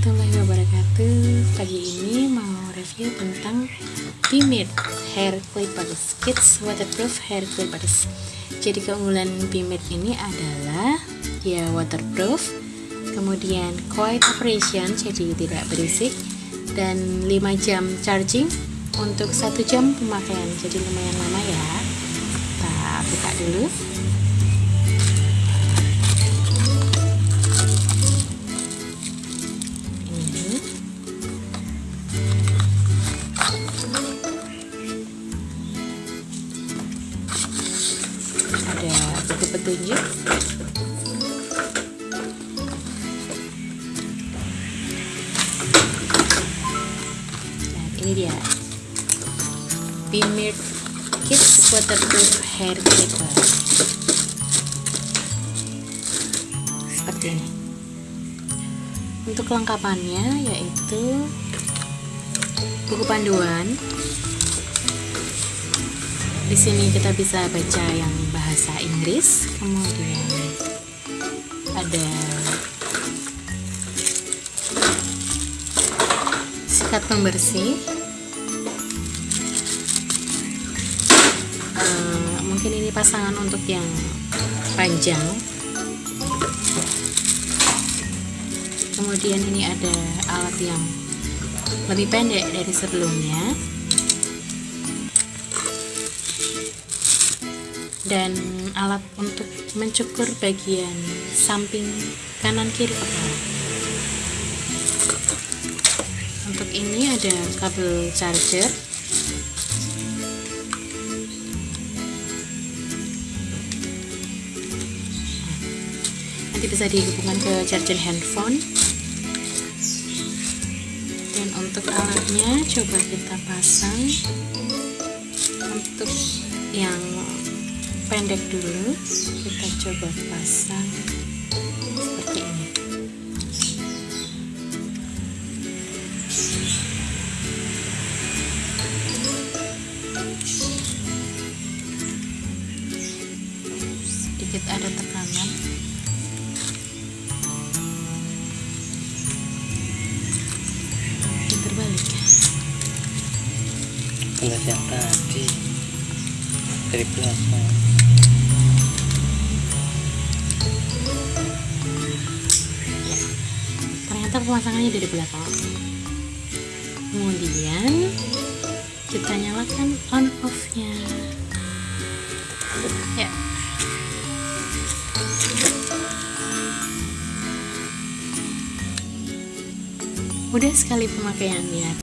warahmatullahi wabarakatuh. Pagi ini mau review tentang Bimit Hair Clippers Kids Waterproof Hair Clippers Jadi keunggulan Bimit ini adalah Dia waterproof Kemudian quiet operation Jadi tidak berisik Dan 5 jam charging Untuk 1 jam pemakaian. Jadi lumayan lama ya. Kita buka dulu. Petunjuk. Dan ini dia. Bimir Kids Waterproof Hair Clipper. Seperti ini. Untuk kelengkapannya yaitu buku panduan di sini kita bisa baca yang bahasa Inggris kemudian ada sikat pembersih. Uh, mungkin ini pasangan untuk yang panjang. Kemudian ini ada alat yang lebih pendek dari sebelumnya dan alat untuk mencukur bagian samping kanan kiri. Kepala untuk ini ada kabel charger. Nanti bisa dihubungkan ke charger handphone. Dan untuk alatnya coba kita pasang untuk yang pendek dulu. Kita coba pasang seperti ini. Sedikit ada tekanan. Terbalik ya? Yang tadi. Dari belakang ternyata pemasangannya dari belakang. Kemudian kita nyalakan on off nya ya. Mudah sekali pemakaiannya